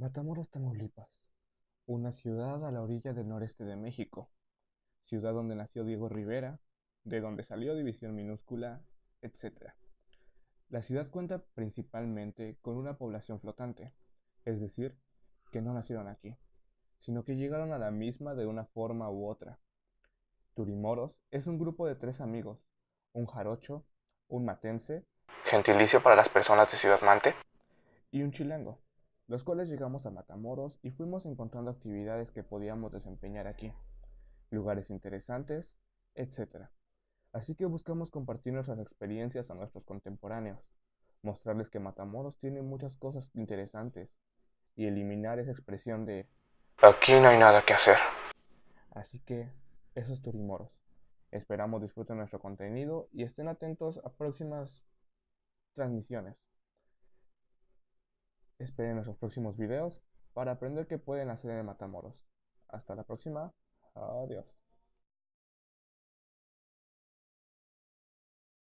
Matamoros, Tamaulipas, una ciudad a la orilla del noreste de México, ciudad donde nació Diego Rivera, de donde salió División Minúscula, etc. La ciudad cuenta principalmente con una población flotante, es decir, que no nacieron aquí, sino que llegaron a la misma de una forma u otra. Turimoros es un grupo de tres amigos, un jarocho, un matense, gentilicio para las personas de Ciudad Mante, y un chilango los cuales llegamos a Matamoros y fuimos encontrando actividades que podíamos desempeñar aquí, lugares interesantes, etc. Así que buscamos compartir nuestras experiencias a nuestros contemporáneos, mostrarles que Matamoros tiene muchas cosas interesantes y eliminar esa expresión de aquí no hay nada que hacer. Así que eso es Turimoros. Esperamos disfruten nuestro contenido y estén atentos a próximas transmisiones. Esperen nuestros próximos videos para aprender qué pueden hacer en Matamoros. Hasta la próxima. Adiós.